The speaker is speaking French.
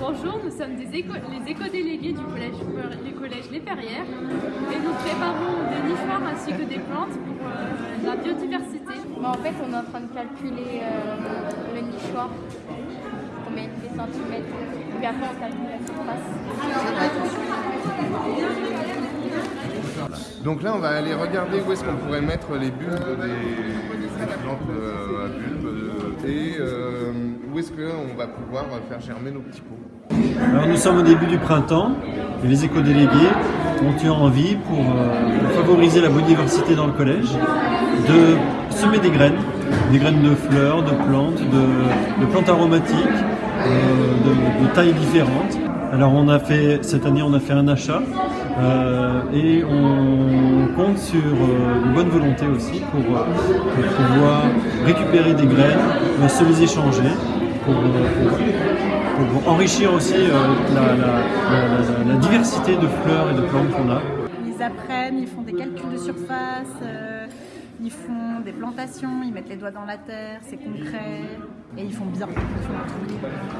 Bonjour, nous sommes des éco les éco-délégués du collège, les collèges Les Perrières et nous préparons des nichoirs ainsi que des plantes pour euh, la biodiversité. en fait, on est en train de calculer euh, le nichoir, combien il fait centimètres, et puis après on calcule la surface. Donc là, on va aller regarder où est-ce qu'on pourrait mettre les bulbes des, des plantes euh, à bulbes euh, et euh, où est-ce qu'on va pouvoir faire germer nos petits pots. Alors nous sommes au début du printemps et les éco-délégués ont eu envie, pour, euh, pour, favoriser la biodiversité dans le collège, de semer des graines, des graines de fleurs, de plantes, de, plantes aromatiques, euh, de, tailles différentes. Alors on a fait, cette année on a fait un achat et on compte sur une bonne volonté aussi pour pouvoir récupérer des graines, se les échanger pour, enrichir aussi euh, la, diversité de fleurs et de plantes qu'on a. Ils apprennent, ils font des calculs de surface, euh, ils font des plantations, ils mettent les doigts dans la terre, c'est concret et ils font bien. Ils font